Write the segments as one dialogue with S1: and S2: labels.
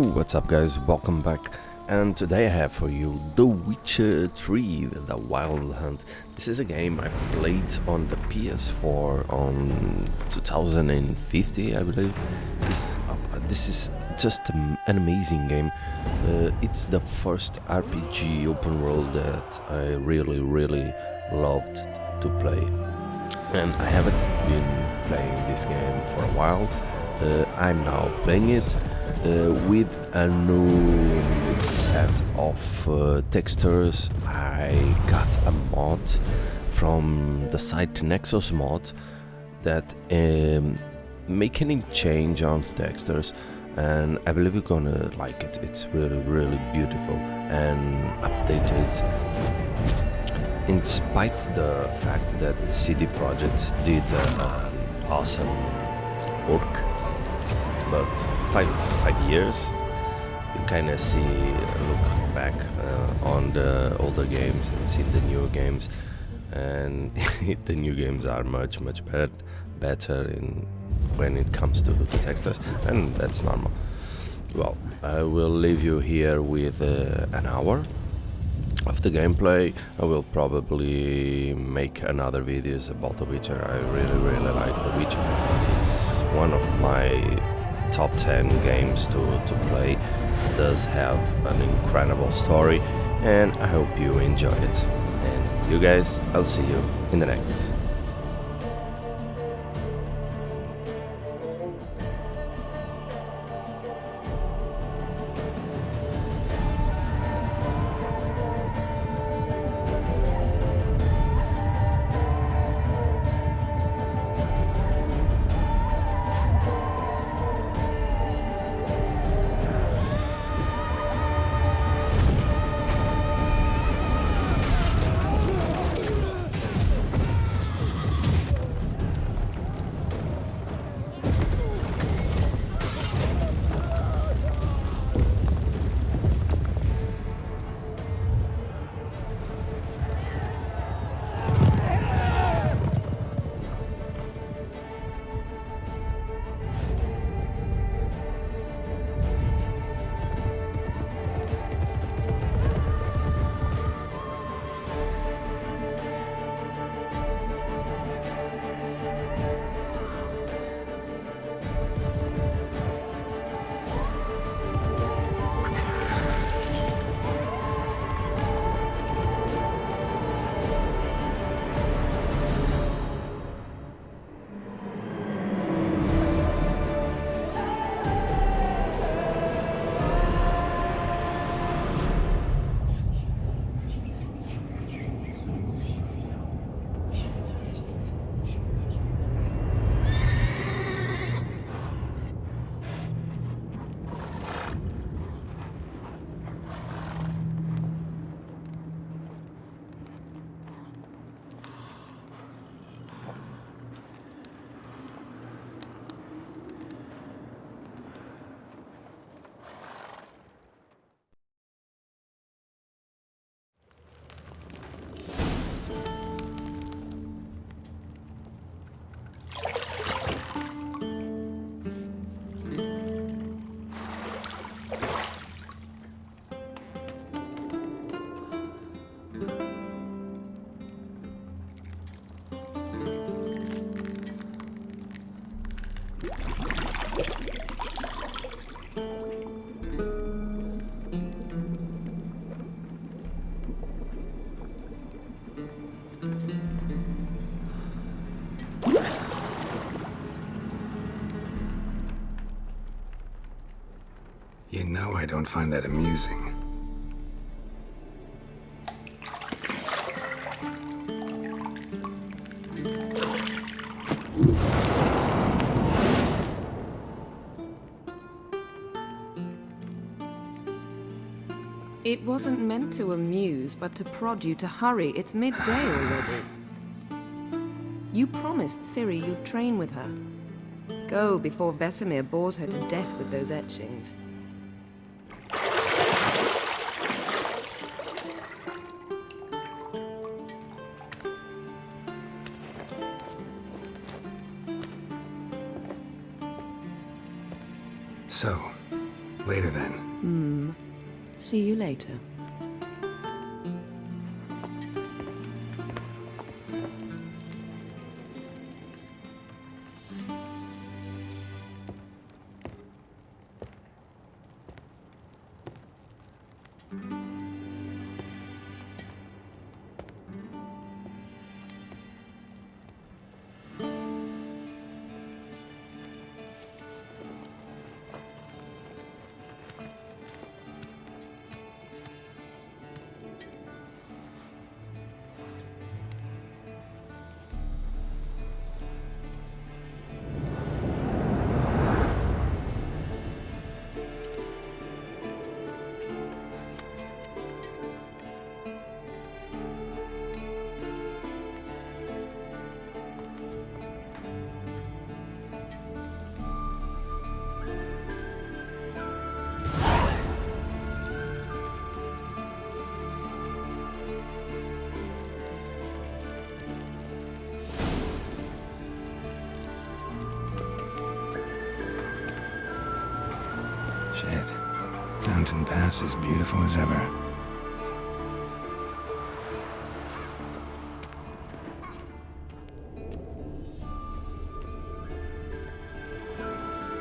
S1: what's up guys, welcome back and today I have for you The Witcher 3, The Wild Hunt. This is a game I played on the PS4 on 2050 I believe. This, uh, this is just an amazing game. Uh, it's the first RPG open world that I really really loved to play. And I haven't been playing this game for a while. Uh, I'm now playing it with a new set of uh, textures. I got a mod from the site Nexus Mod that um, make any change on textures and I believe you're gonna like it. It's really really beautiful and updated in spite the fact that CD Projekt did uh, awesome work but five five years you kind of see look back uh, on the older games and see the newer games. And the new games are much much better better in when it comes to the textures and that's normal. Well I will leave you here with uh, an hour of the gameplay. I will probably make another videos about The Witcher. I really really like The Witcher. It's one of my top 10 games to, to play. Does have an incredible story and I hope you enjoy it. And you guys, I'll see you in the next.
S2: Know I don't find that amusing.
S3: It wasn't meant to amuse, but to prod you to hurry. It's midday already. You promised Ciri you'd train with her. Go before Vesemir bores her to death with those etchings.
S2: Later. Shit. Mountain Pass is beautiful as ever.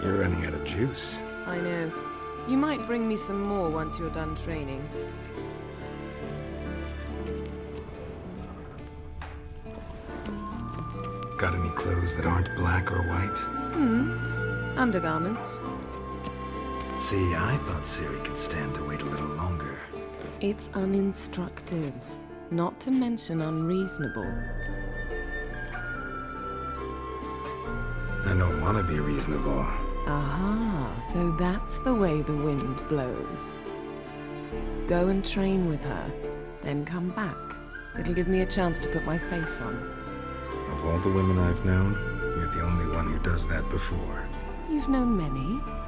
S2: You're running out of juice.
S3: I know. You might bring me some more once you're done training.
S2: Got any clothes that aren't black or white? Hmm.
S3: Undergarments.
S2: See, I thought Ciri could stand to wait a little longer.
S3: It's uninstructive, not to mention unreasonable.
S2: I don't want to be reasonable.
S3: Aha, so that's the way the wind blows. Go and train with her, then come back. It'll give me a chance to put my face on.
S2: Of all the women I've known, you're the only one who does that before.
S3: You've known many.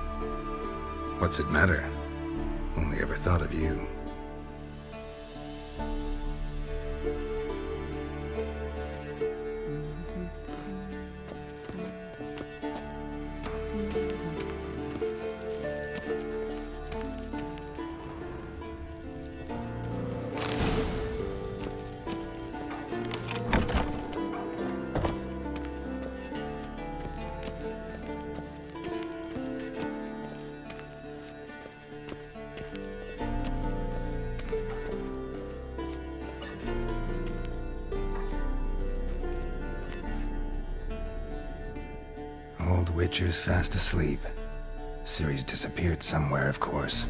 S2: What's it matter? Only ever thought of you. Witcher's fast asleep. Ciri's disappeared somewhere, of course.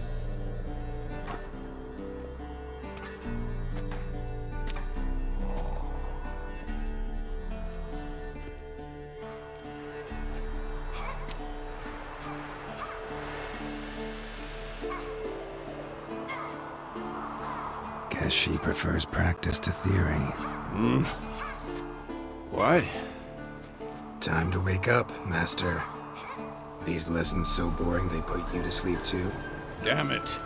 S2: Guess she prefers practice to theory. Hmm?
S4: Why?
S2: Time to wake up, Master. These lessons so boring they put you to sleep too?
S4: Damn it.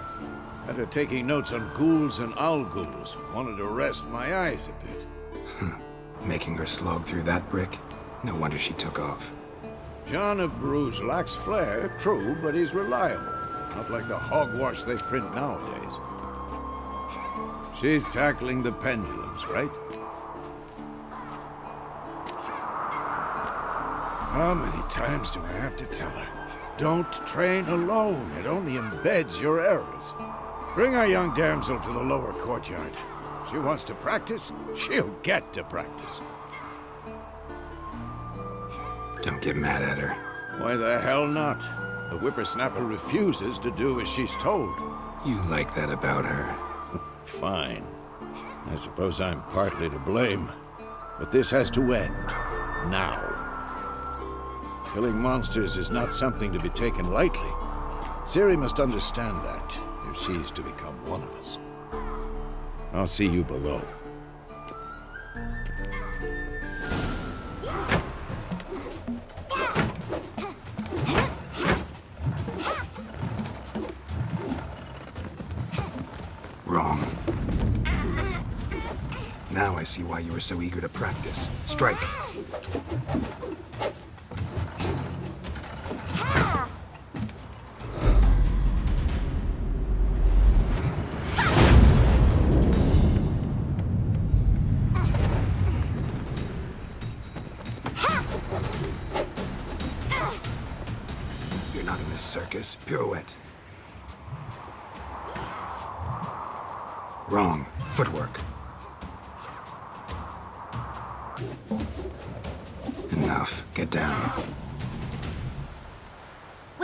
S4: After taking notes on ghouls and owl ghouls, wanted to rest my eyes a bit. Hmm.
S2: Making her slog through that brick? No wonder she took off.
S4: John of Bruges lacks flair, true, but he's reliable. Not like the hogwash they print nowadays. She's tackling the pendulums, right? How many times do I have to tell her? Don't train alone. It only embeds your errors. Bring our young damsel to the lower courtyard. She wants to practice, she'll get to practice.
S2: Don't get mad at her.
S4: Why the hell not? The whippersnapper refuses to do as she's told.
S2: You like that about her.
S4: Fine. I suppose I'm partly to blame. But this has to end. Now. Killing monsters is not something to be taken lightly. Ciri must understand that, if she's to become one of us. I'll see you below.
S2: Wrong. Now I see why you were so eager to practice. Strike.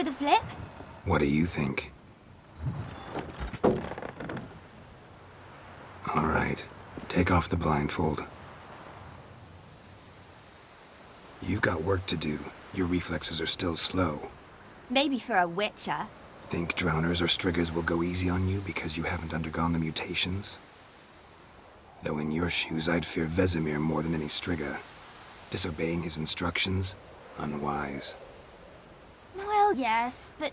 S5: With a flip?
S2: What do you think? All right. Take off the blindfold. You've got work to do. Your reflexes are still slow.
S5: Maybe for a witcher.
S2: Think drowners or striggers will go easy on you because you haven't undergone the mutations? Though in your shoes, I'd fear Vesemir more than any strigger. Disobeying his instructions? Unwise.
S5: Well, yes, but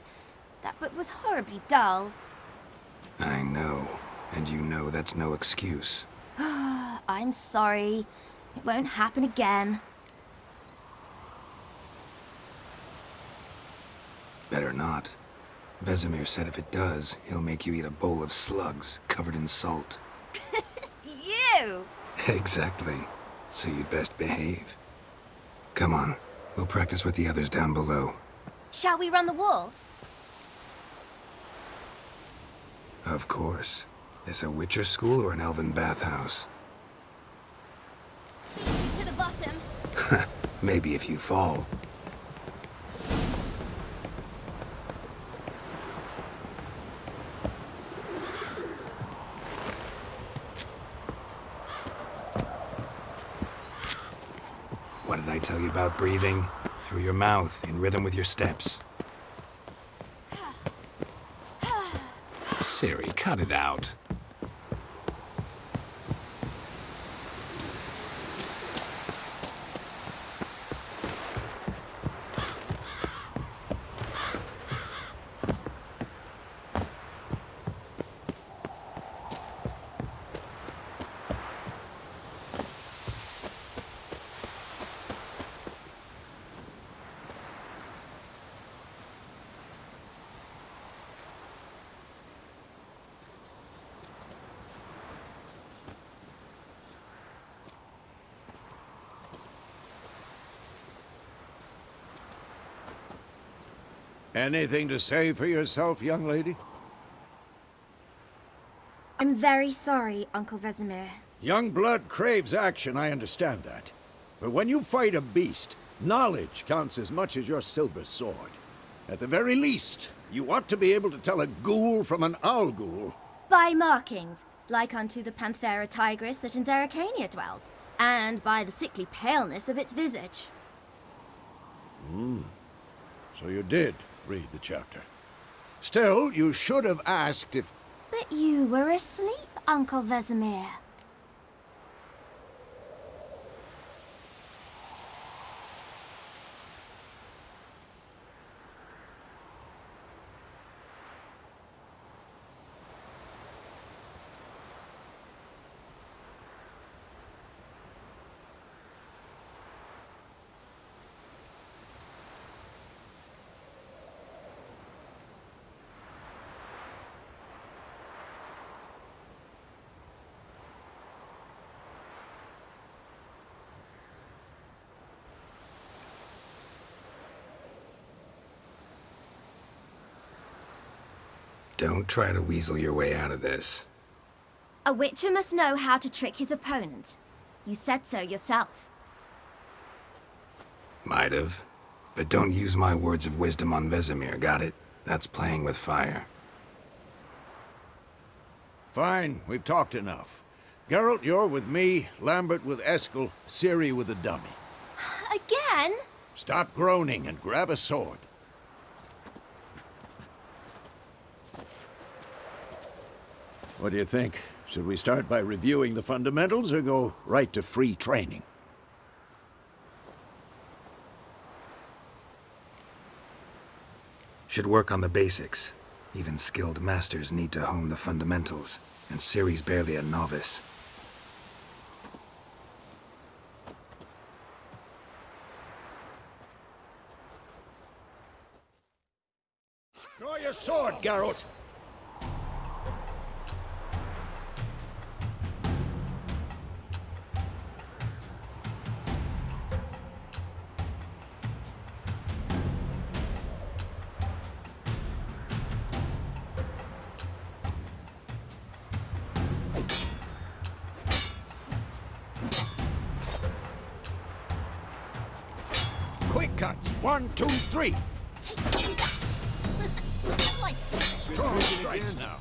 S5: that book was horribly dull.
S2: I know. And you know that's no excuse.
S5: I'm sorry. It won't happen again.
S2: Better not. Vesemir said if it does, he'll make you eat a bowl of slugs covered in salt.
S5: You!
S2: exactly. So you'd best behave. Come on. We'll practice with the others down below.
S5: Shall we run the walls?
S2: Of course. This a Witcher school or an elven bathhouse?
S5: To the bottom.
S2: Maybe if you fall. What did I tell you about breathing? Through your mouth, in rhythm with your steps. Ciri, cut it out.
S4: Anything to say for yourself, young lady?
S5: I'm very sorry, Uncle Vesemir.
S4: Young blood craves action, I understand that. But when you fight a beast, knowledge counts as much as your silver sword. At the very least, you ought to be able to tell a ghoul from an owl ghoul.
S5: By markings, like unto the Panthera tigris that in Zerrikania dwells, and by the sickly paleness of its visage. Hmm.
S4: So you did read the chapter. Still, you should have asked if...
S5: But you were asleep, Uncle Vesemir.
S2: Don't try to weasel your way out of this.
S5: A witcher must know how to trick his opponent. You said so yourself.
S2: Might have. But don't use my words of wisdom on Vesemir, got it? That's playing with fire.
S4: Fine, we've talked enough. Geralt, you're with me, Lambert with Eskel, Ciri with the dummy.
S5: Again?
S4: Stop groaning and grab a sword. What do you think? Should we start by reviewing the fundamentals or go right to free training?
S2: Should work on the basics. Even skilled masters need to hone the fundamentals, and Ciri's barely a novice.
S4: Draw your sword, Geralt! Two, three.
S5: Take that! like
S4: Strong strikes now.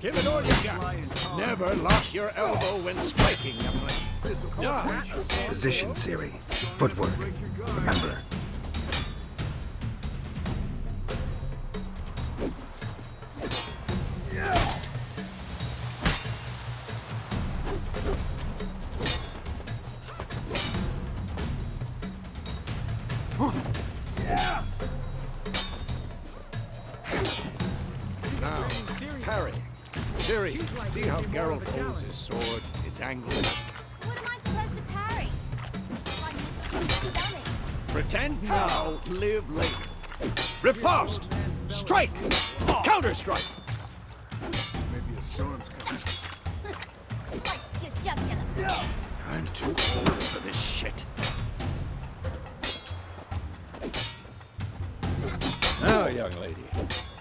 S4: Give it all you got. Never lock your elbow when striking, youngling. Dodge.
S2: Position, Ciri. Footwork. Remember.
S4: Strike! Counter strike!
S5: Slice your jugular.
S4: I'm too old for this shit. Now, young lady,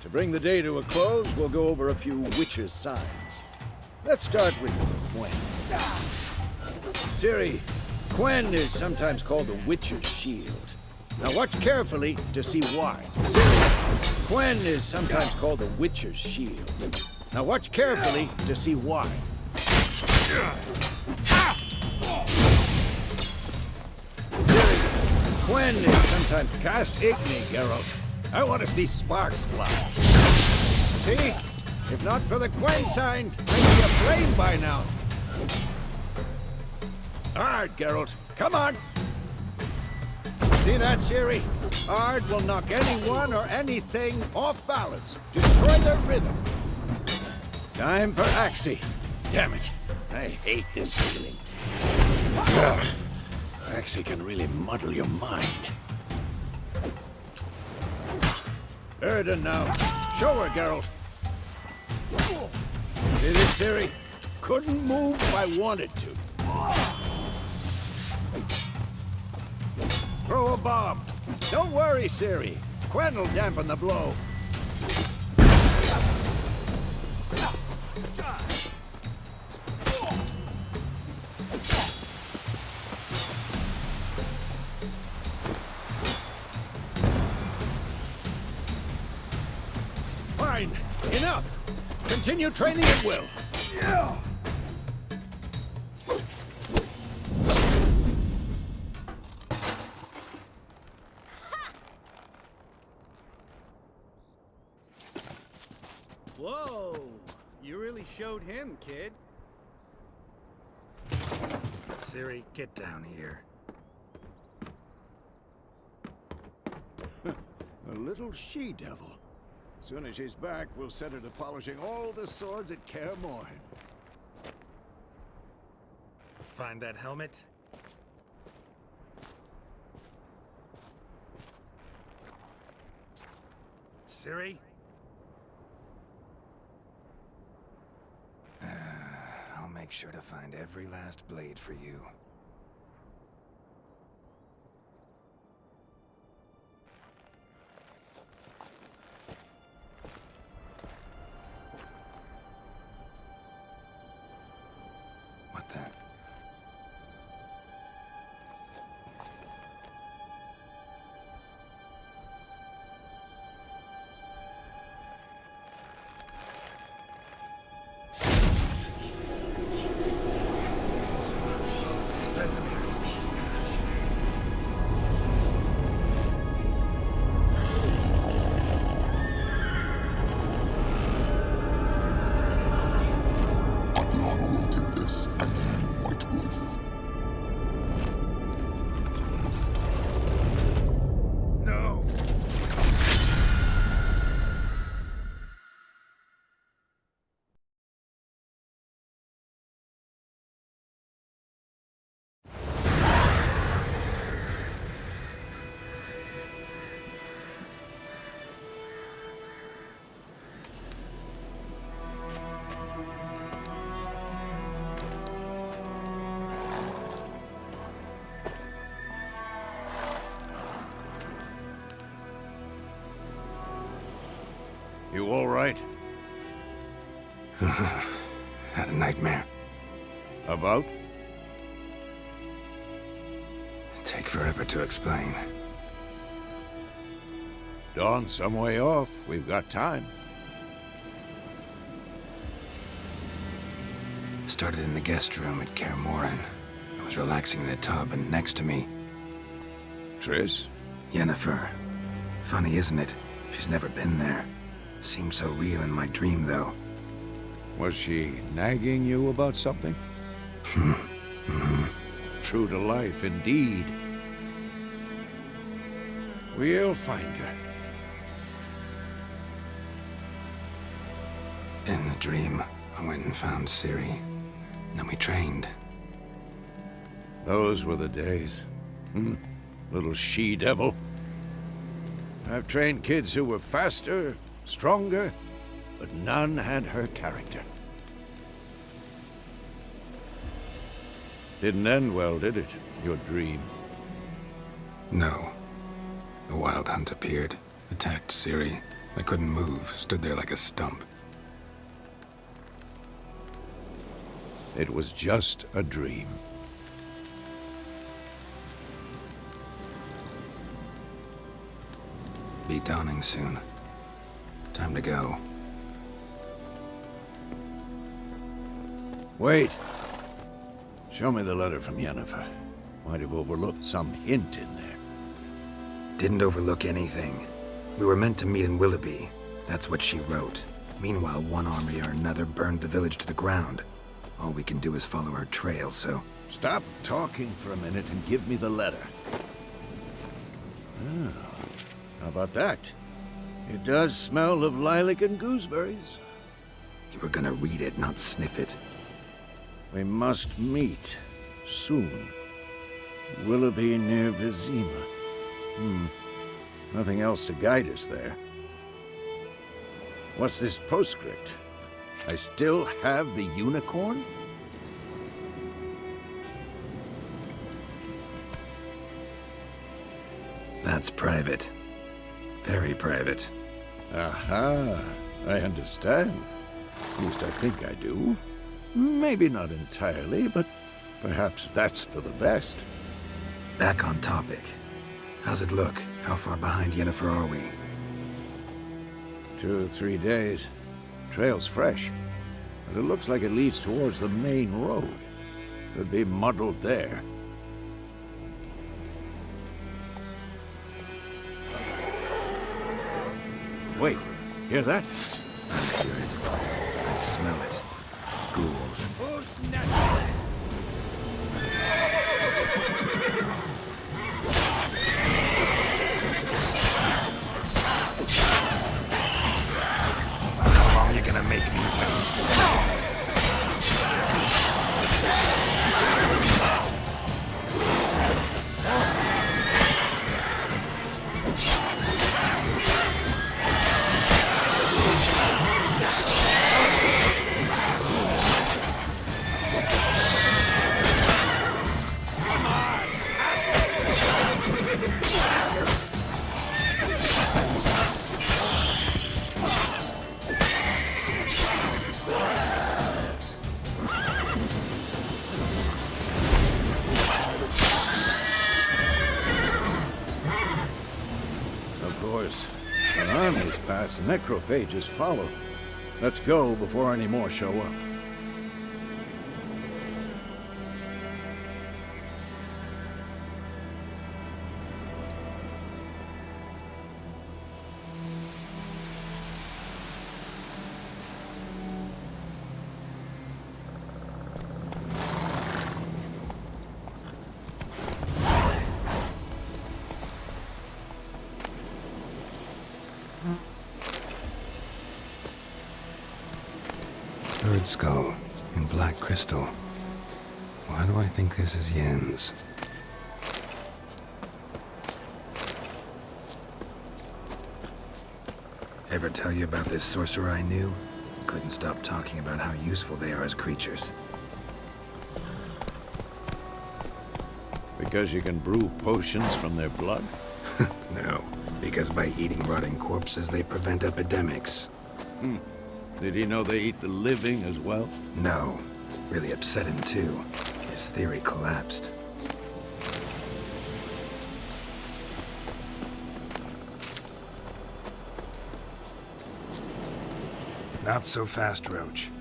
S4: to bring the day to a close, we'll go over a few witches' signs. Let's start with Quen. Ciri, Quen is sometimes called the witch's shield. Now watch carefully to see why. Quen is sometimes called the witch's shield. Now watch carefully to see why. Quen is sometimes cast igni, Geralt. I want to see sparks fly. See? If not for the Quen sign, I'd be aflame by now. All right, Geralt. Come on. See that, Ciri? Ard will knock anyone or anything off balance. Destroy their rhythm. Time for Axii. Damn it. I hate this feeling. Axii can really muddle your mind. Yrden now. Show her, Geralt. See this, Ciri? Couldn't move if I wanted to. Throw a bomb. Don't worry, Ciri. Quen will dampen the blow. Fine. Enough. Continue training at will.
S6: Whoa! Really him, kid.
S2: Ciri, get down here.
S4: A little she-devil. Soon as she's back, we'll set her to polishing all the swords at Kaer Morhen.
S2: Find that helmet? Ciri? Uh, I'll make sure to find every last blade for you.
S7: You
S4: all right?
S2: Had a nightmare.
S4: About?
S2: Take forever to explain.
S4: Dawn some way off. We've got time.
S2: Started in the guest room at Kaer. I was relaxing in the tub, and next to me,
S4: Triss?
S2: Yennefer. Funny, isn't it? She's never been there. Seemed so real in my dream, though.
S4: Was she nagging you about something? True to life, indeed. We'll find her.
S2: In the dream, I went and found Ciri. Then we trained.
S4: Those were the days. Hmm. Little she-devil. I've trained kids who were faster, stronger, but none had her character. Didn't end well, did it? Your dream.
S2: No. The Wild Hunt appeared, attacked Ciri. I couldn't move, stood there like a stump.
S4: It was just a dream.
S2: Be dawning soon. Time to go.
S4: Wait. Show me the letter from Yennefer. Might have overlooked some hint in there.
S2: Didn't overlook anything. We were meant to meet in Willoughby. That's what she wrote. Meanwhile, one army or another burned the village to the ground. All we can do is follow her trail, so...
S4: Stop talking for a minute and give me the letter. Oh, how about that? It does smell of lilac and gooseberries.
S2: You were gonna read it, not sniff it.
S4: We must meet soon. Willoughby near Vizima. Hmm. Nothing else to guide us there. What's this postscript? I still have the unicorn?
S2: That's private. Very private.
S4: Aha, I understand. At least I think I do. Maybe not entirely, but perhaps that's for the best.
S2: Back on topic. How's it look? How far behind Yennefer are we?
S4: Two or three days. Trail's fresh, but it looks like it leads towards the main road. Could be muddled there. Wait, hear that?
S2: I hear it. I smell it. Ghouls.
S4: Necrophages follow. Let's go before any more show up.
S2: Think this is Yen's? Ever tell you about this sorcerer I knew? Couldn't stop talking about how useful they are as creatures.
S4: Because you can brew potions from their blood?
S2: No, because by eating rotting corpses, they prevent epidemics. Hmm.
S4: Did he know they eat the living as well?
S2: No, really upset him too his theory collapsed. Not so fast, Roach.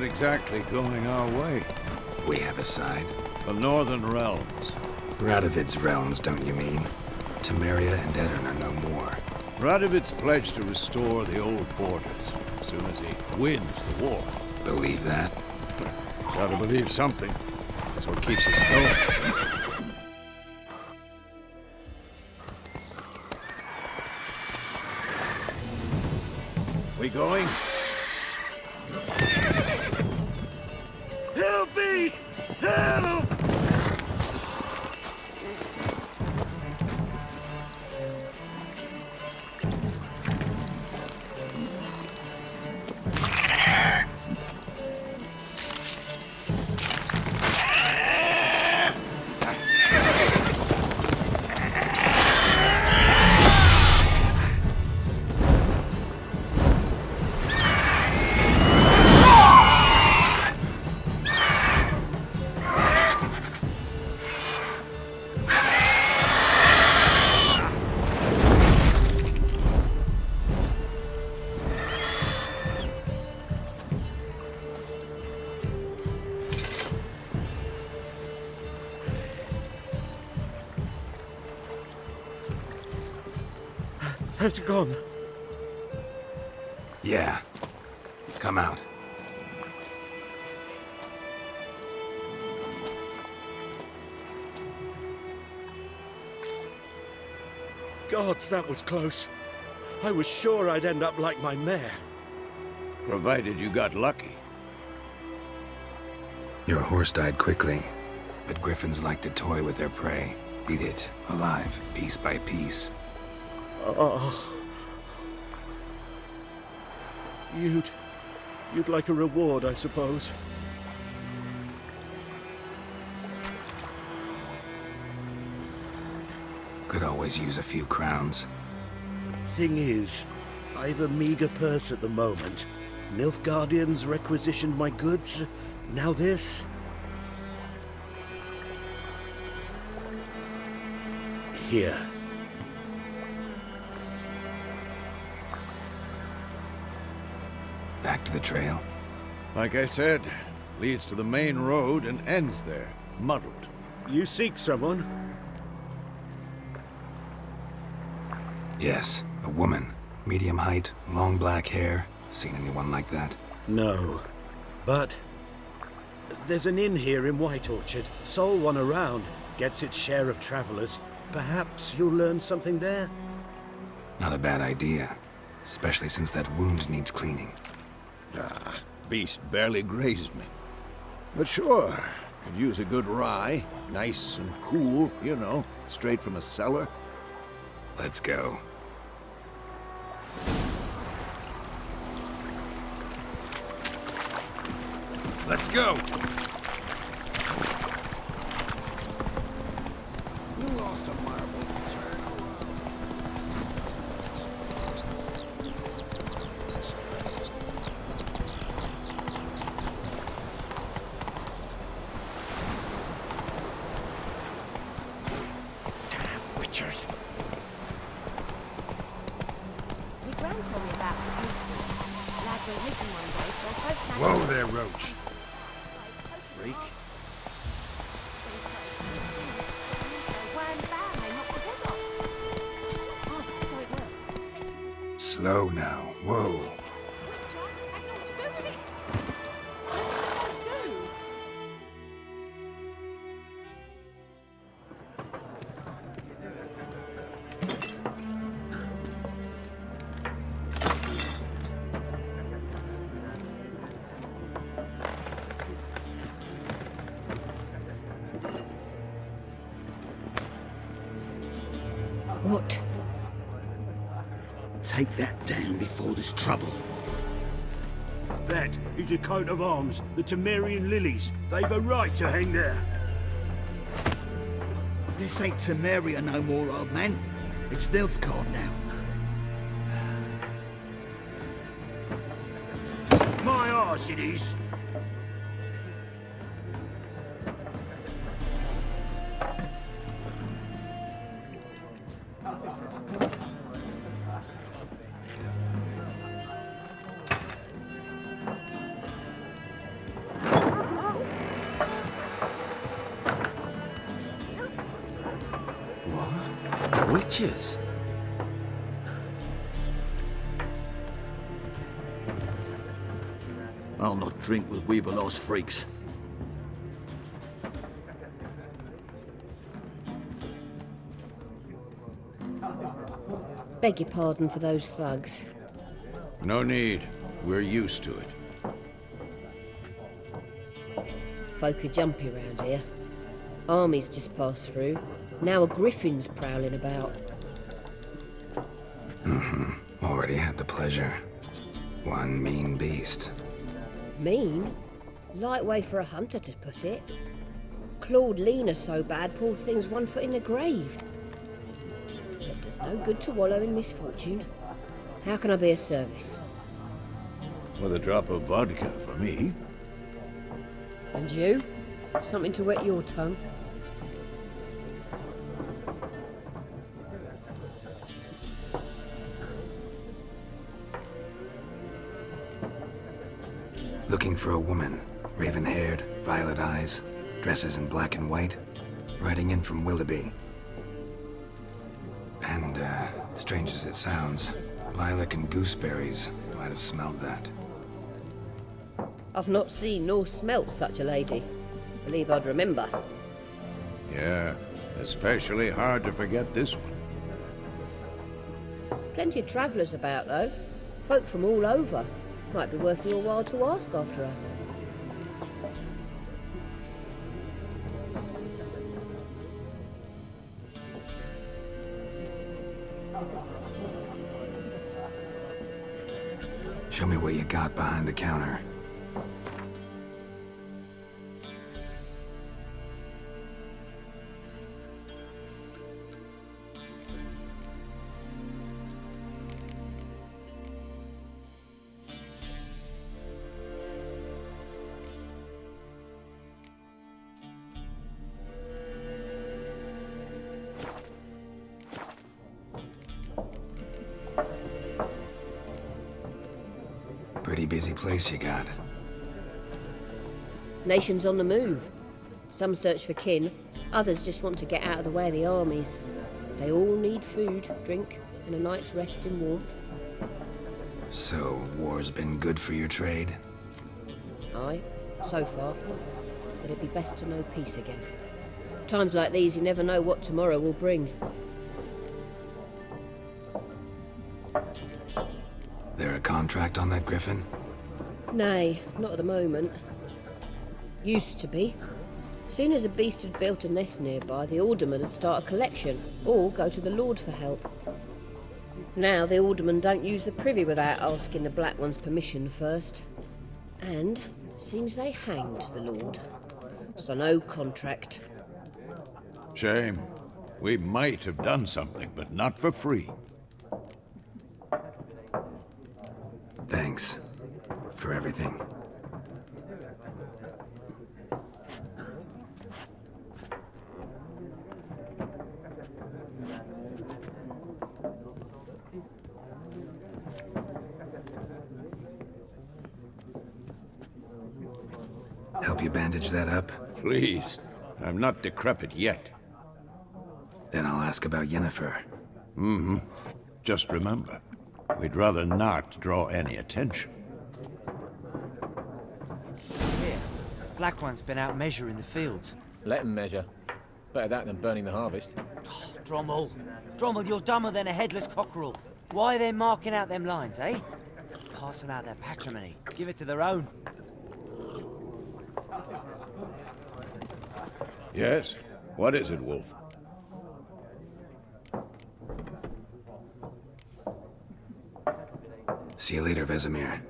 S4: Not exactly going our way.
S2: We have a side.
S4: The Northern Realms.
S2: Radovid's realms, don't you mean? Temeria and Aedirn are no more.
S4: Radovid's pledged to restore the old borders as soon as he wins the war.
S2: Believe that?
S4: Gotta believe something. That's what keeps us going.
S6: Has it gone?
S2: Yeah. Come out.
S6: Gods, that was close. I was sure I'd end up like my mare.
S4: Provided you got lucky.
S2: Your horse died quickly, but griffins like to toy with their prey. Eat it, alive, piece by piece.
S6: Oh. You'd... You'd like a reward, I suppose.
S2: Could always use a few crowns.
S6: Thing is, I've a meager purse at the moment. Nilfgaardians requisitioned my goods. Now this. Here.
S2: To the trail.
S4: Like I said, leads to the main road and ends there, muddled.
S6: You seek someone?
S2: Yes, a woman. Medium height, long black hair. Seen anyone like that?
S6: No. But... There's an inn here in White Orchard. Sole one around. Gets its share of travelers. Perhaps you'll learn something there?
S2: Not a bad idea. Especially since that wound needs cleaning.
S4: Ah, beast barely grazed me. But sure, could use a good rye. Nice and cool, you know, straight from a cellar.
S2: Let's go.
S4: Let's go!
S6: Witchers.
S5: The Grand told me about Smithfield. Lad went missing one day, so folk managed
S2: Whoa there, Roach.
S8: Take that down before there's trouble.
S6: That is a coat of arms, the Temerian lilies. They've a right to hang there.
S8: This ain't Temeria no more, old man. It's Nilfgaard now. My arse it is.
S1: What? Witches?
S8: I'll not drink with Weaverlaw's freaks.
S9: Beg your pardon for those thugs.
S4: No need. We're used to it.
S9: Folk are jumpy round here. Armies just passed through. Now a griffin's prowling about. Mm-hmm.
S2: Already had the pleasure. One mean beast.
S9: Mean? Light way for a hunter to put it. Clawed Lena so bad, poor thing's one foot in the grave. It does no good to wallow in misfortune. How can I be of service?
S4: With a drop of vodka for me.
S9: And you? Something to wet your tongue?
S2: For a woman. Raven haired, violet eyes, dresses in black and white. Riding in from Willoughby. And, uh, strange as it sounds, lilac and gooseberries might have smelled that.
S9: I've not seen nor smelt such a lady. Believe I'd remember.
S4: Yeah, especially hard to forget this one.
S9: Plenty of travellers about, though. Folk from all over. Might be worth your while to ask after her.
S2: Show me what you got behind the counter.
S9: Nations on the move. Some search for kin, others just want to get out of the way of the armies. They all need food, drink, and a night's rest in warmth.
S2: So, war's been good for your trade?
S9: Aye, so far. But it'd be best to know peace again. Times like these, you never know what tomorrow will bring.
S2: There a contract on that griffin?
S9: Nay, not at the moment. Used to be. Soon as a beast had built a nest nearby, the alderman would start a collection, or go to the lord for help. Now the aldermen don't use the privy without asking the black one's permission first. And seems they hanged the lord. So no contract.
S4: Shame. We might have done something, but not for free.
S2: Thanks. For everything. Help you bandage that up?
S4: Please. I'm not decrepit yet.
S2: Then I'll ask about Yennefer. Mm-hmm.
S4: Just remember, we'd rather not draw any attention.
S10: Here, Black One's been out measuring the fields.
S11: Let 'em measure. Better that than burning the harvest.
S10: Drommel. Drommel, you're dumber than a headless cockerel. Why are they marking out them lines, eh? Passing out their patrimony. Give it to their own.
S4: Yes? What is it, Wolf?
S2: See you later, Vesemir.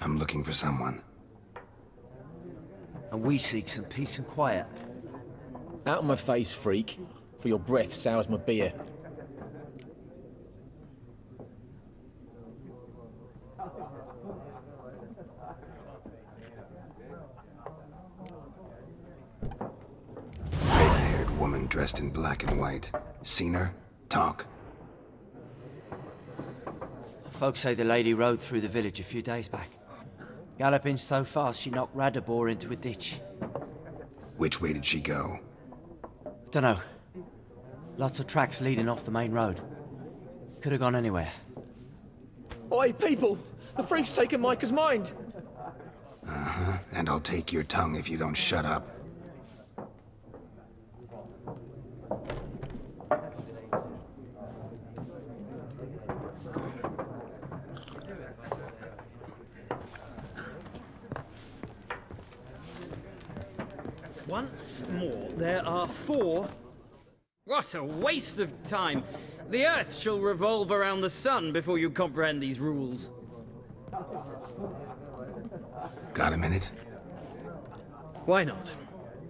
S2: I'm looking for someone.
S10: And we seek some peace and quiet.
S11: Out of my face, freak. For your breath sours my beer.
S2: Raven-haired woman dressed in black and white. Seen her? Talk.
S10: Folks say the lady rode through the village a few days back. Galloping so fast she knocked Radabor into a ditch.
S2: Which way did she go?
S10: Dunno. Lots of tracks leading off the main road. Could have gone anywhere.
S12: Oi, people! The freak's taken Micah's mind!
S2: Uh-huh. And I'll take your tongue if you don't shut up.
S13: Once more, there What a waste of time! The Earth shall revolve around the sun before you comprehend these rules.
S2: Got a minute?
S13: Why not?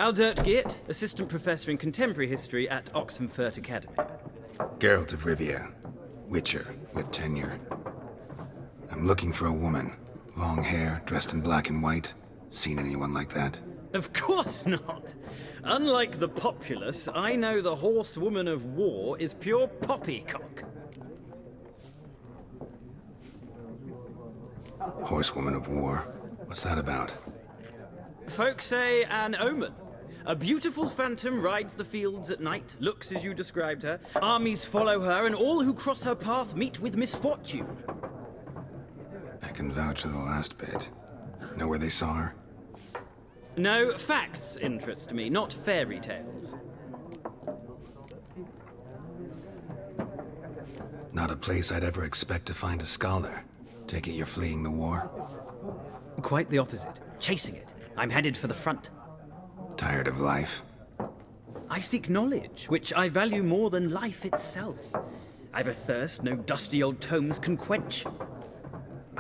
S13: Aldert Geert, Assistant Professor in Contemporary History at Oxenfurt Academy.
S2: Geralt of Rivia. Witcher, with tenure. I'm looking for a woman. Long hair, dressed in black and white. Seen anyone like that?
S13: Of course not! Unlike the populace, I know the horsewoman of war is pure poppycock.
S2: Horsewoman of war. What's that about?
S13: Folk say an omen. A beautiful phantom rides the fields at night, looks as you described her. Armies follow her, and all who cross her path meet with misfortune.
S2: I can vouch for the last bit. Know where they saw her?
S13: No, facts interest me, not fairy tales.
S2: Not a place I'd ever expect to find a scholar. Take it you're fleeing the war?
S13: Quite the opposite. Chasing it. I'm headed for the front.
S2: Tired of life?
S13: I seek knowledge, which I value more than life itself. I've a thirst no dusty old tomes can quench.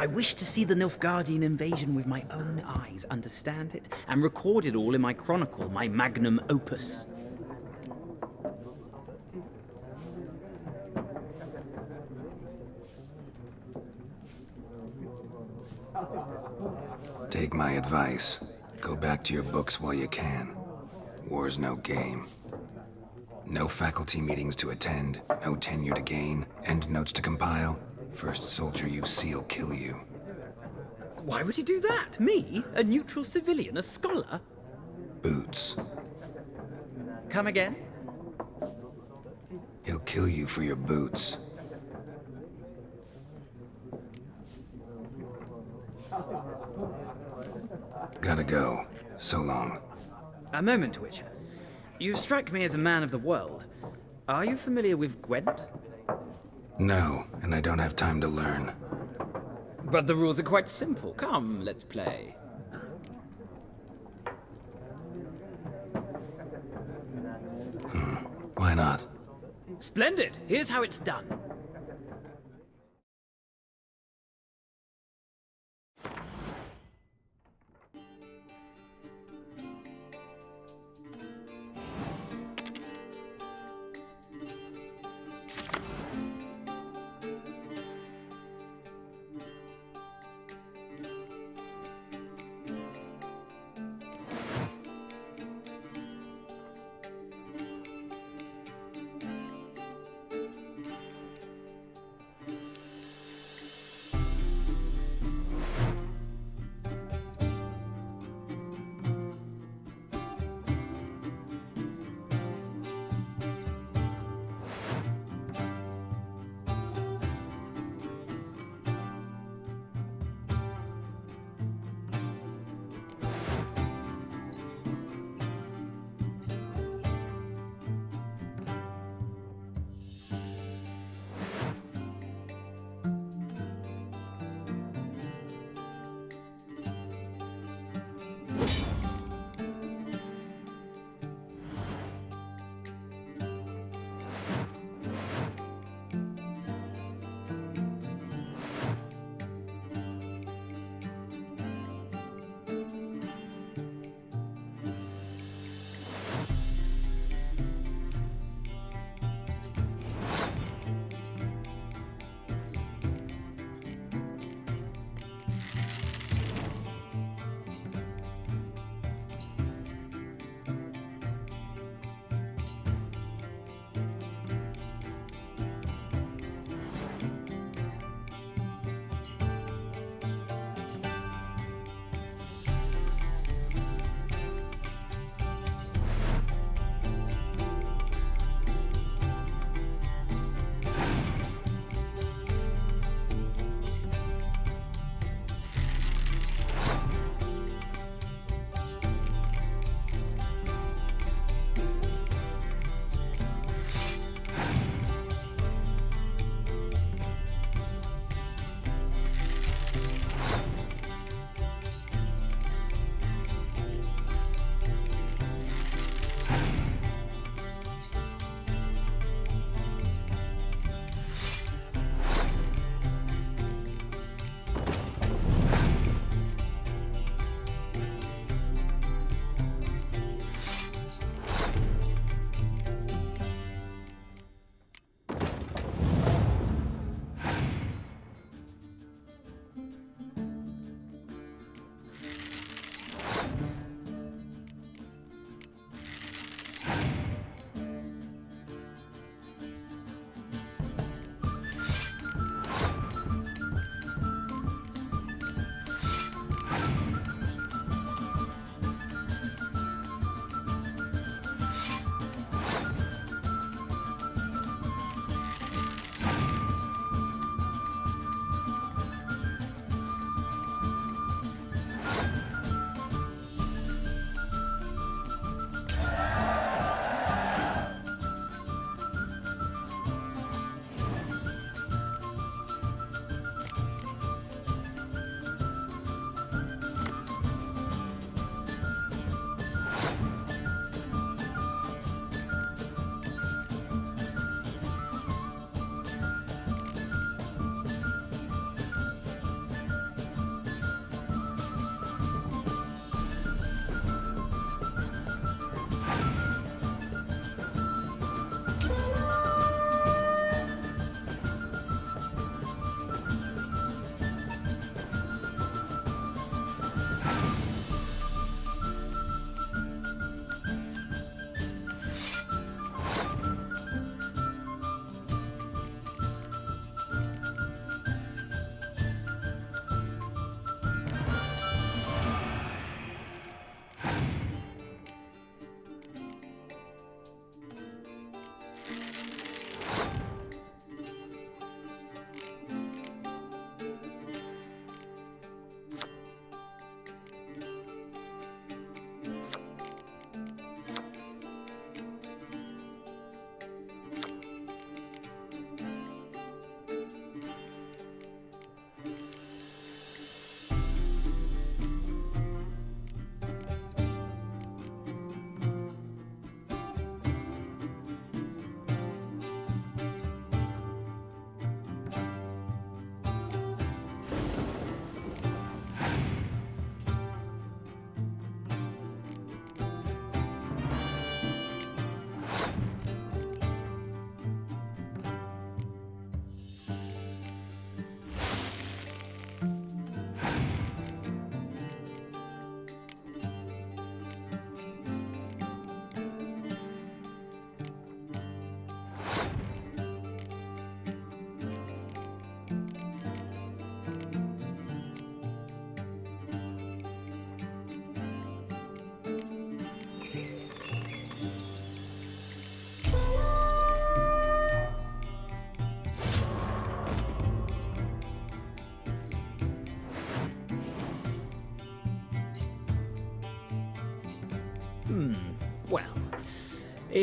S13: I wish to see the Nilfgaardian invasion with my own eyes, understand it, and record it all in my chronicle, my magnum opus.
S2: Take my advice. Go back to your books while you can. War's no game. No faculty meetings to attend, no tenure to gain, end notes to compile. First soldier you see'll kill you.
S13: Why would he do that? Me? A neutral civilian? A scholar?
S2: Boots.
S13: Come again?
S2: He'll kill you for your boots. Gotta go. So long.
S13: A moment, Witcher. You strike me as a man of the world. Are you familiar with Gwent?
S2: No, and I don't have time to learn.
S13: But the rules are quite simple. Come, let's play.
S2: Hmm. Why not?
S13: Splendid. Here's how it's done.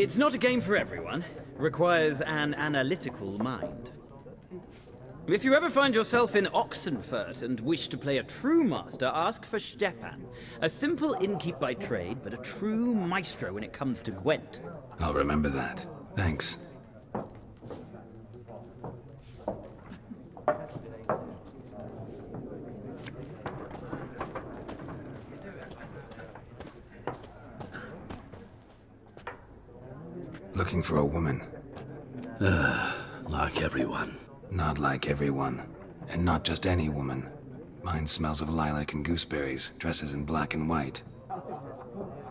S13: It's not a game for everyone. Requires an analytical mind. If you ever find yourself in Oxenfurt and wish to play a true master, ask for Stepan. A simple innkeep by trade, but a true maestro when it comes to Gwent.
S2: I'll remember that. Thanks. Looking for a woman.
S6: Uh, like everyone.
S2: Not like everyone. And not just any woman. Mine smells of lilac and gooseberries, dresses in black and white.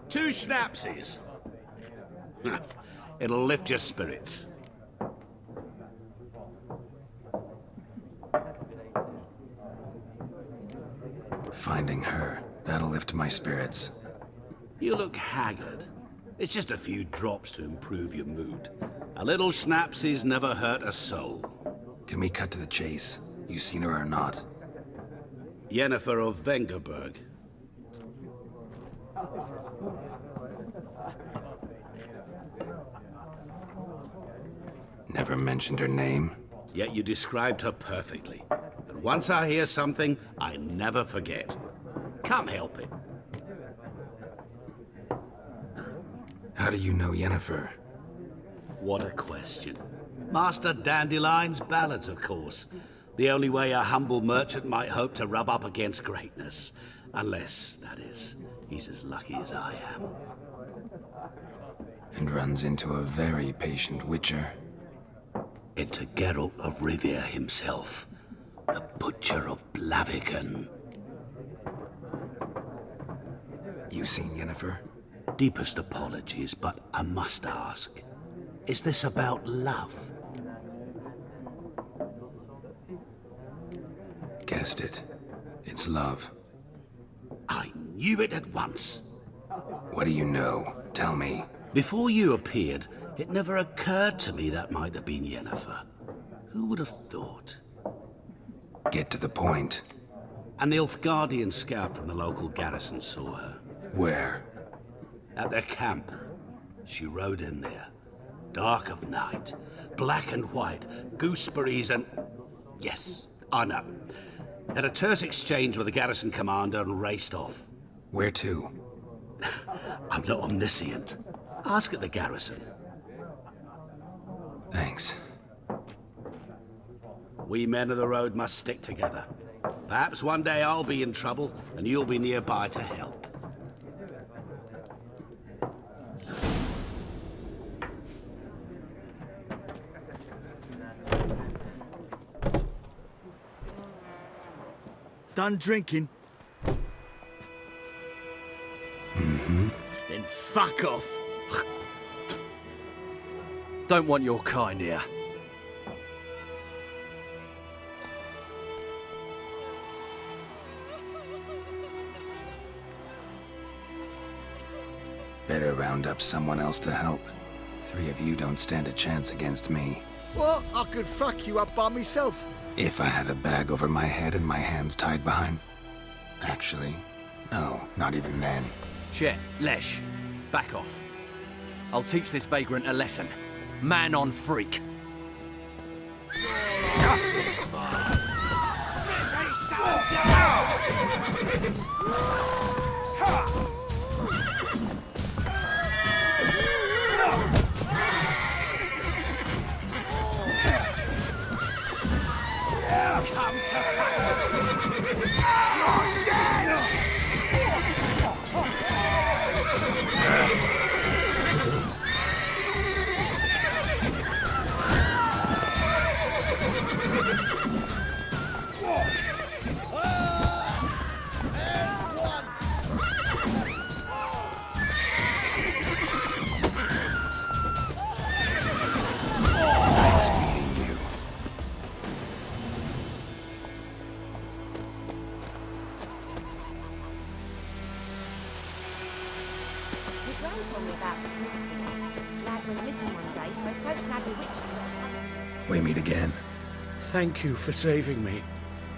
S14: Two schnapsies. It'll lift your spirits.
S2: Finding her, that'll lift my spirits.
S14: You look haggard. It's just a few drops to improve your mood. A little schnapsies never hurt a soul.
S2: Can we cut to the chase? You seen her or not?
S14: Yennefer of Vengerberg.
S2: Never mentioned her name.
S14: Yet you described her perfectly. And once I hear something, I never forget. Can't help it.
S2: How do you know Yennefer?
S14: What a question. Master Dandelion's ballads, of course. The only way a humble merchant might hope to rub up against greatness. Unless, that is, he's as lucky as I am.
S2: And runs into a very patient witcher.
S14: Into Geralt of Rivia himself. The Butcher of Blaviken.
S2: You seen Yennefer?
S14: Deepest apologies, but I must ask. Is this about love?
S2: Guessed it. It's love.
S14: I knew it at once.
S2: What do you know? Tell me.
S14: Before you appeared, it never occurred to me that might have been Yennefer. Who would have thought?
S2: Get to the point.
S14: An Nilfgaardian scout from the local garrison saw her.
S2: Where?
S14: At their camp. She rode in there. Dark of night. Black and white. Gooseberries and... Yes, I know. Had a terse exchange with the garrison commander and raced off.
S2: Where to?
S14: I'm not omniscient. Ask at the garrison.
S2: Thanks.
S14: We men of the road must stick together. Perhaps one day I'll be in trouble and you'll be nearby to help.
S8: Done drinking?
S2: Mm-hmm.
S8: Then fuck off.
S11: Don't want your kind here.
S2: Better round up someone else to help. Three of you don't stand a chance against me.
S8: What? I could fuck you up by myself.
S2: If I had a bag over my head and my hands tied behind... Actually, no, not even then.
S11: Chet, Lesh, back off. I'll teach this vagrant a lesson. Man on freak.
S14: You're
S6: Thank you for saving me.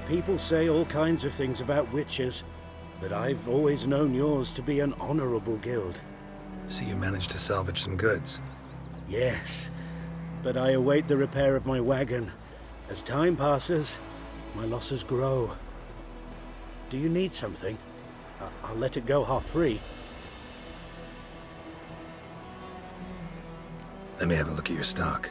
S6: People say all kinds of things about witches, but I've always known yours to be an honorable guild.
S2: So you managed to salvage some goods?
S6: Yes, but I await the repair of my wagon. As time passes, my losses grow. Do you need something? I- I'll let it go half free.
S2: Let me have a look at your stock.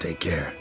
S2: Take care.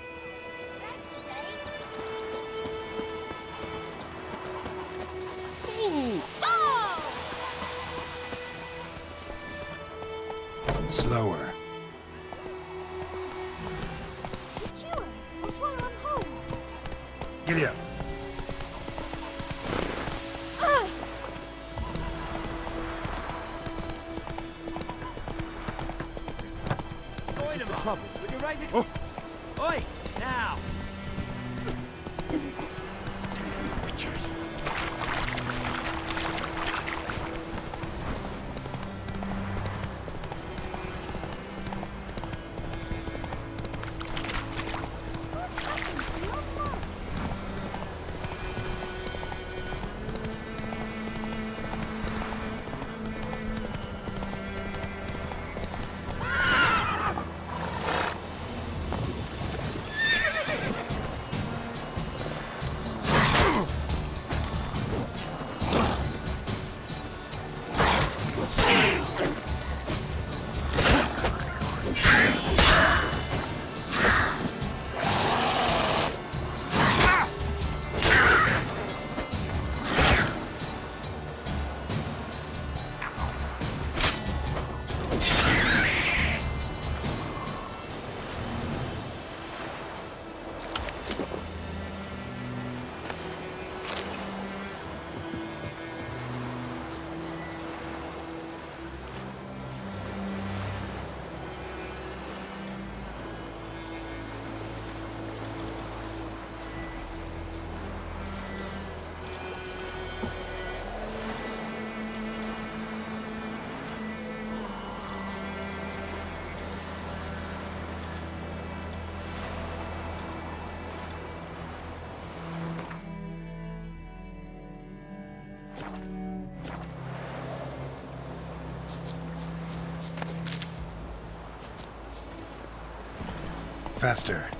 S2: Faster.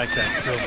S2: Like that silver?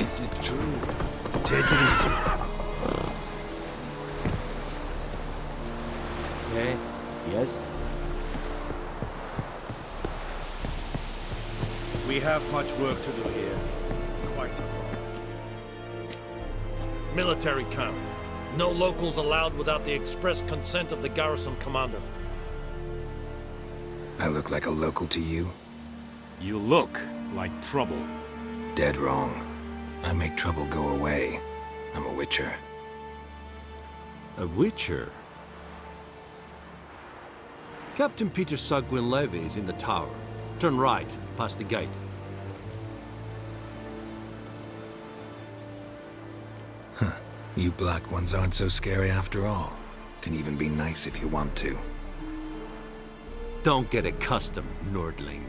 S8: Is it true? Take it easy.
S10: Okay. Yes?
S15: We have much work to do here. Quite a lot.
S16: Military camp. No locals allowed without the express consent of the garrison commander.
S2: I look like a local to you?
S15: You look like trouble.
S2: Dead wrong. I make trouble go away. I'm a witcher.
S17: A witcher? Captain Peter Saar Gwynleve is in the tower. Turn right, past the gate.
S2: Huh. You black ones aren't so scary after all. Can even be nice if you want to.
S17: Don't get accustomed, Nordling.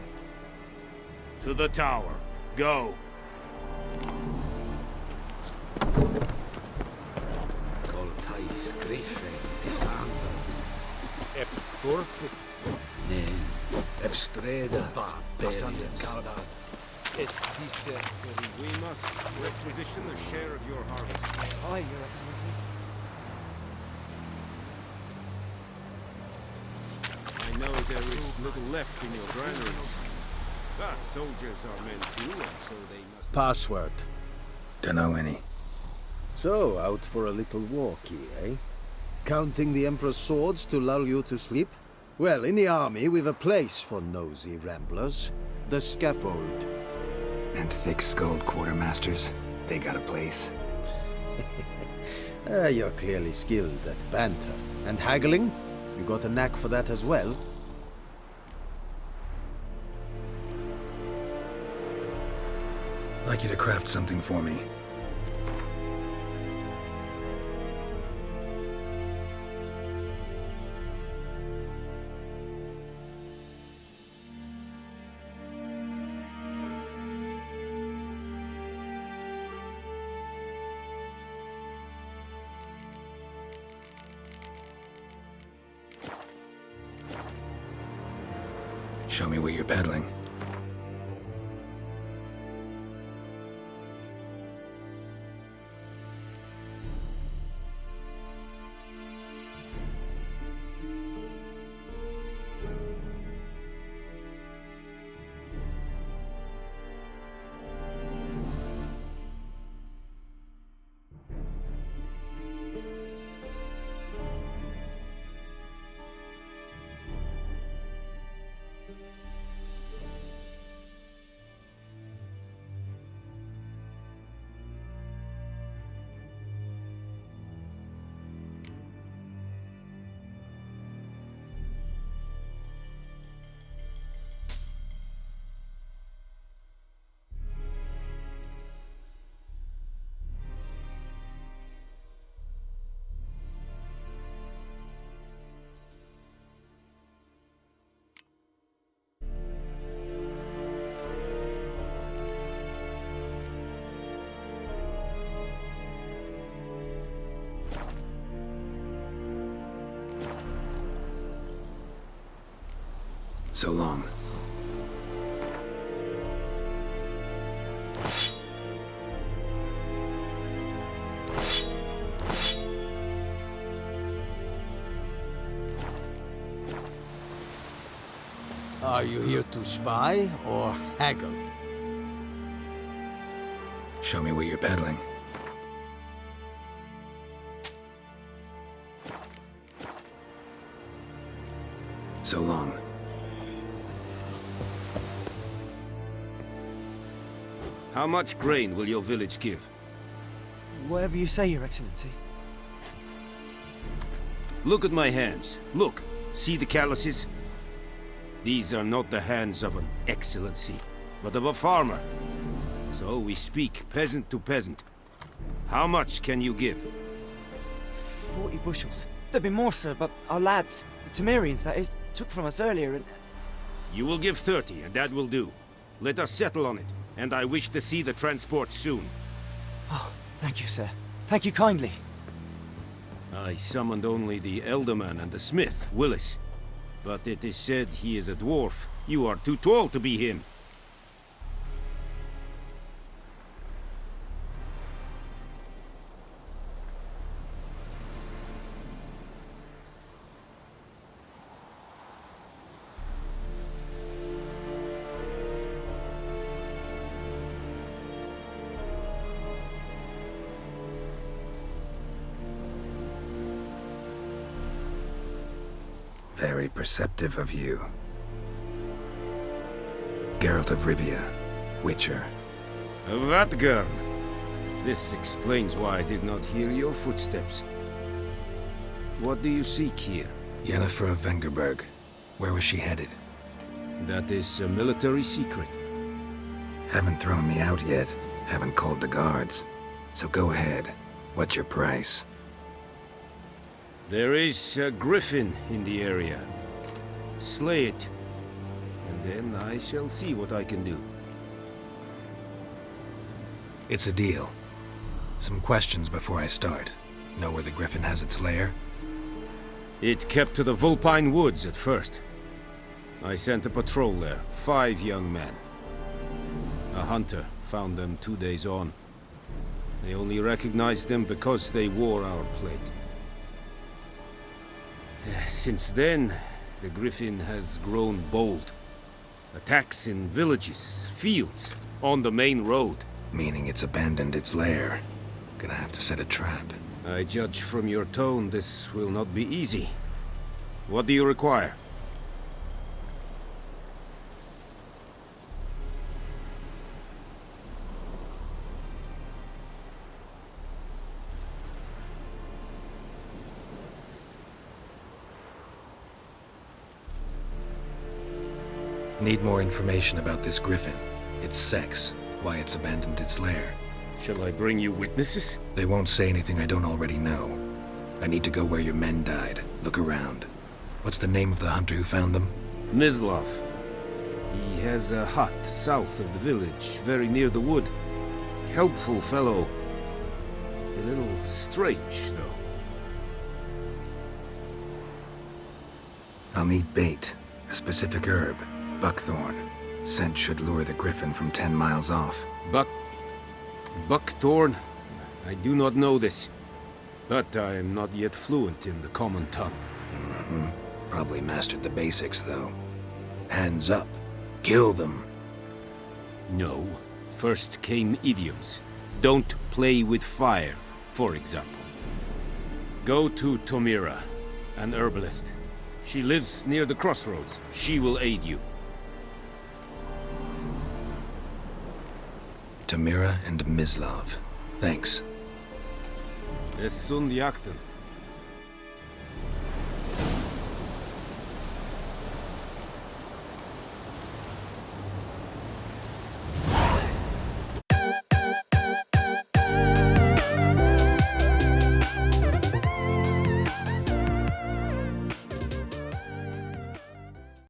S15: To the tower. Go. Corpo.
S8: Nen. Ebstreda. Barbarians.
S15: It's, he said, we must requisition a share of your harvest.
S10: Aye, Your Excellency.
S15: I know there is little left in your granaries. But soldiers are men too, and so they must...
S4: Password.
S2: Dunno any.
S4: So, out for a little walkie, eh? Counting the Emperor's swords to lull you to sleep? Well, in the army, we've a place for nosy ramblers. The scaffold.
S2: And thick-skulled quartermasters. They got a place.
S4: Ah, you're clearly skilled at banter. And haggling? You got a knack for that as well?
S2: Like you to craft something for me. Show me what you're peddling.
S4: Are you here to spy or haggle?
S2: Show me what you're peddling. So long.
S15: How much grain will your village give?
S10: Whatever you say, Your Excellency.
S15: Look at my hands. Look. See the calluses? These are not the hands of an excellency, but of a farmer. So we speak peasant to peasant. How much can you give?
S10: Forty bushels. There'd be more, sir, but our lads, the Temerians, that is, took from us earlier and...
S15: You will give 30, and that will do. Let us settle on it, and I wish to see the transport soon.
S10: Oh, thank you, sir. Thank you kindly.
S15: I summoned only the ealdorman and the smith, Willis. But it is said he is a dwarf. You are too tall to be him.
S2: Very perceptive of you. Geralt of Rivia, Witcher.
S15: Vatt'ghern! This explains why I did not hear your footsteps. What do you seek here?
S2: Yennefer of Vengerberg. Where was she headed?
S15: That is a military secret.
S2: Haven't thrown me out yet. Haven't called the guards. So go ahead. What's your price?
S15: There is a griffin in the area. Slay it. And then I shall see what I can do.
S2: It's a deal. Some questions before I start. Know where the griffin has its lair?
S15: It kept to the Vulpine Woods at first. I sent a patrol there, five young men. A hunter found them two days on. They only recognized them because they wore our plate. Since then, the Griffin has grown bold. Attacks in villages, fields, on the main road.
S2: Meaning it's abandoned its lair. Gonna have to set a trap.
S15: I judge from your tone this will not be easy. What do you require?
S2: Need more information about this griffin. Its sex, why it's abandoned its lair.
S15: Shall I bring you witnesses?
S2: They won't say anything I don't already know. I need to go where your men died. Look around. What's the name of the hunter who found them?
S15: Mislav. He has a hut south of the village, very near the wood. Helpful fellow. A little strange, though.
S2: I'll need bait. A specific herb. Buckthorn. Scent should lure the griffin from ten miles off.
S15: Buck... Buckthorn? I do not know this. But I am not yet fluent in the common tongue.
S2: Mm -hmm. Probably mastered the basics, though. Hands up. Kill them.
S15: No. First came idioms. Don't play with fire, for example. Go to Tomira, an herbalist. She lives near the crossroads. She will aid you.
S2: Tomira and Mislav. Thanks.